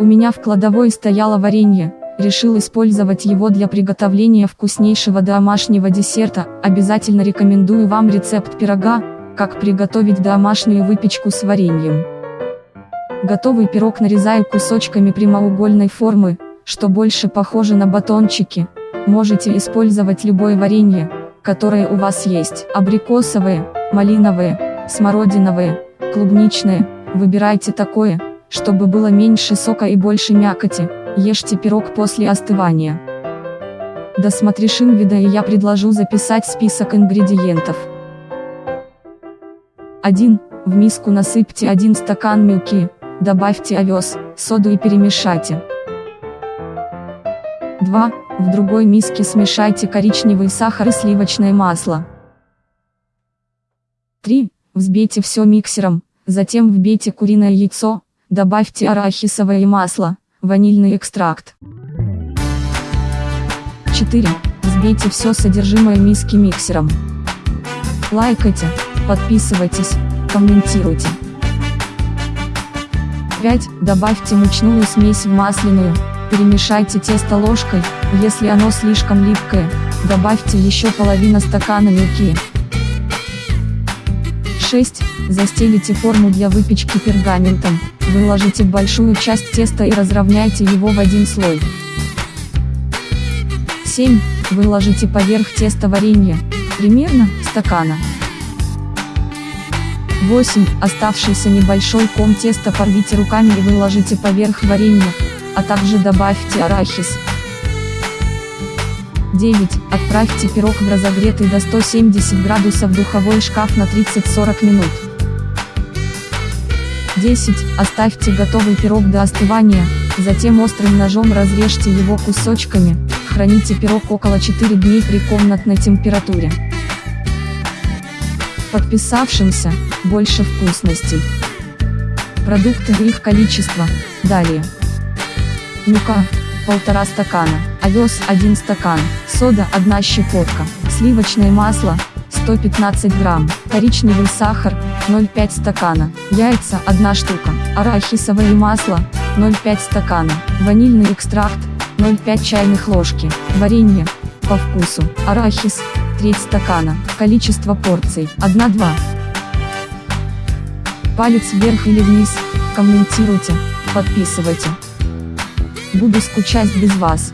У меня в кладовой стояло варенье, решил использовать его для приготовления вкуснейшего домашнего десерта, обязательно рекомендую вам рецепт пирога, как приготовить домашнюю выпечку с вареньем. Готовый пирог нарезаю кусочками прямоугольной формы, что больше похоже на батончики. Можете использовать любое варенье, которое у вас есть. Абрикосовые, малиновые, смородиновые, клубничные. Выбирайте такое, чтобы было меньше сока и больше мякоти. Ешьте пирог после остывания. Досмотришь вида и я предложу записать список ингредиентов. 1. В миску насыпьте 1 стакан мюки, добавьте овес, соду и перемешайте. 2. В другой миске смешайте коричневый сахар и сливочное масло. 3. Взбейте все миксером, затем вбейте куриное яйцо, добавьте арахисовое масло, ванильный экстракт. 4. Взбейте все содержимое миски миксером. Лайкайте, подписывайтесь, комментируйте. 5. Добавьте мучную смесь в масляную, перемешайте тесто ложкой, если оно слишком липкое, добавьте еще половину стакана муки. 6. Застелите форму для выпечки пергаментом, выложите большую часть теста и разровняйте его в один слой. 7. Выложите поверх теста варенье, примерно, стакана. 8. Оставшийся небольшой ком теста порвите руками и выложите поверх варенья, а также добавьте арахис. 9. Отправьте пирог в разогретый до 170 градусов духовой шкаф на 30-40 минут. 10. Оставьте готовый пирог до остывания, затем острым ножом разрежьте его кусочками, храните пирог около 4 дней при комнатной температуре. Подписавшимся, больше вкусностей. Продукты и их количество, далее. Мука, полтора стакана, овес 1 стакан, сода 1 щепотка, сливочное масло, 115 грамм, коричневый сахар, 0,5 стакана, яйца 1 штука, арахисовое масло, 0,5 стакана, ванильный экстракт, 0,5 чайных ложки, варенье, по вкусу, арахис, треть стакана, количество порций, 1-2. Палец вверх или вниз, комментируйте, подписывайте. Буду скучать без вас.